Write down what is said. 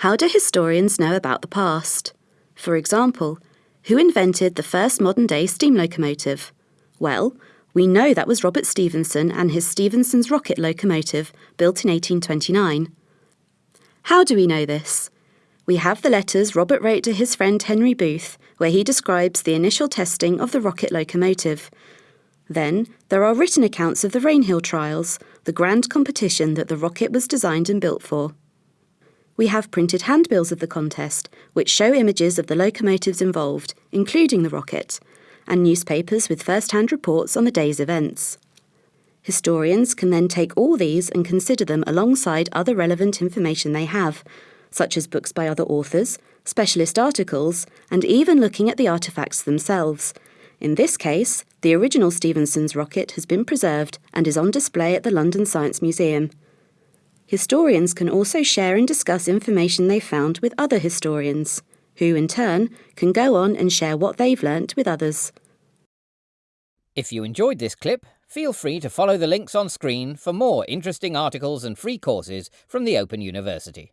How do historians know about the past? For example, who invented the first modern day steam locomotive? Well, we know that was Robert Stephenson and his Stephenson's rocket locomotive, built in 1829. How do we know this? We have the letters Robert wrote to his friend Henry Booth, where he describes the initial testing of the rocket locomotive. Then, there are written accounts of the Rainhill trials, the grand competition that the rocket was designed and built for. We have printed handbills of the contest, which show images of the locomotives involved, including the rocket, and newspapers with first hand reports on the day's events. Historians can then take all these and consider them alongside other relevant information they have, such as books by other authors, specialist articles, and even looking at the artefacts themselves. In this case, the original Stephenson's rocket has been preserved and is on display at the London Science Museum. Historians can also share and discuss information they found with other historians, who in turn can go on and share what they've learnt with others. If you enjoyed this clip, feel free to follow the links on screen for more interesting articles and free courses from the Open University.